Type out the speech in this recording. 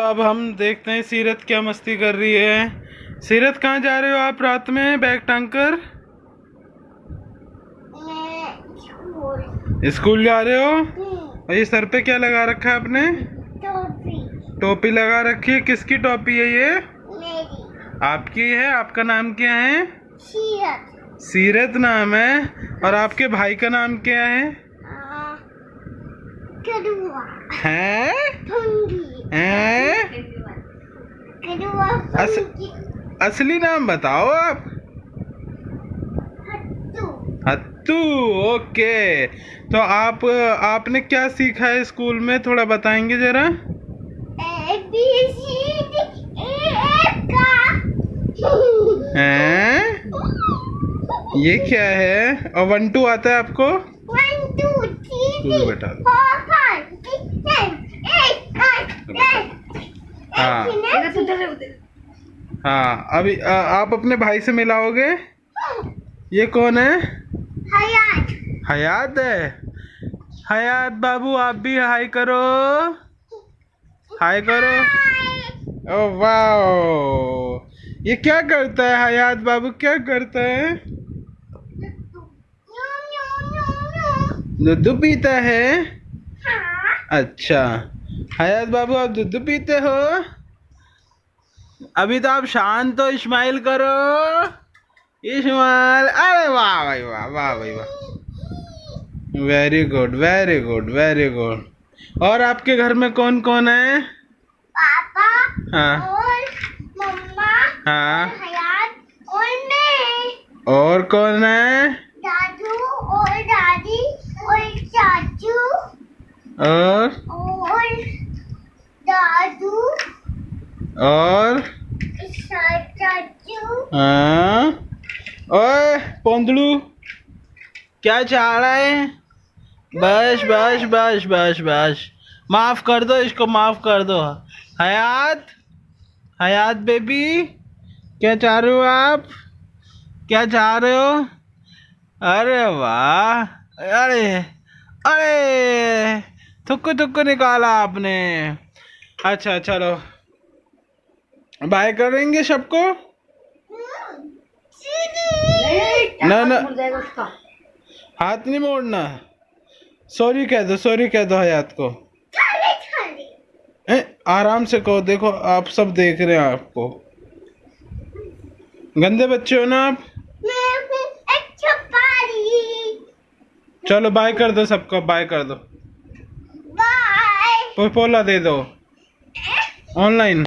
तो अब हम देखते हैं सीरत क्या मस्ती कर रही है। सीरत कहाँ जा रहे हो आप रात में? बैग टांग कर। स्कूल जा रहे हो? हम्म, और ये सर पे क्या लगा रखा है आपने? टोपी। टोपी लगा रखी है। किसकी टोपी है ये? मेरी। आपकी है? आपका नाम क्या है? सीरत। सीरत नाम है। और आपके भाई का नाम क्या है? आ, हैं? हैं? अस- असली नाम बताओ आप। हत्तू। ओके। तो आप आपने क्या सीखा है स्कूल में? थोड़ा बताएँगे जरा। ए बी सी हैं? ये क्या है? और वन टू आता है आपको? वन टू थ्री बेटा हाँ। हाँ अभी आ, आप अपने भाई से मिलाओगे? ये कौन है? हयात। हयात है? हयात बाबू आप भी हाय करो। हाय करो। Oh wow. ये क्या करता है हयात बाबू? क्या करता है? दूध पीता है। अच्छा। हयात बाबू आप दूध पीते हो? अभी तो आप शांत हो इस्माइल करो। इस्माइल अरे वाह भाई वाह वाह भाई वाह। Very good very good very good और आपके घर में कौन कौन है? पापा हाँ। और मम्मा हाँ। हयात और मैं। और कौन है? दादू और दादी और चाचू। और दादू और? हाँ। ओए पोंदड़ू क्या चाह रहा है? बस बस बस बस बस। माफ़ कर दो इसको माफ़ कर दो। हयात? हयात बेबी क्या चाह रहे हो आप? क्या चाह रहे हो? अरे वाह अरे अरे थुक्कू थुक्कू निकाला आपने। अच्छा चलो। बाय करेंगे सबको? ना ना। हाथ नहीं मोड़ना। सॉरी कह दो सॉरी कह दो हयात को। ए, आराम से कहो देखो आप सब देख रहे हैं आपको। गंदे बच्चे हो ना आप? चलो बाय कर दो सबको बाय कर दो। बाय पोला दे दो। ऑनलाइन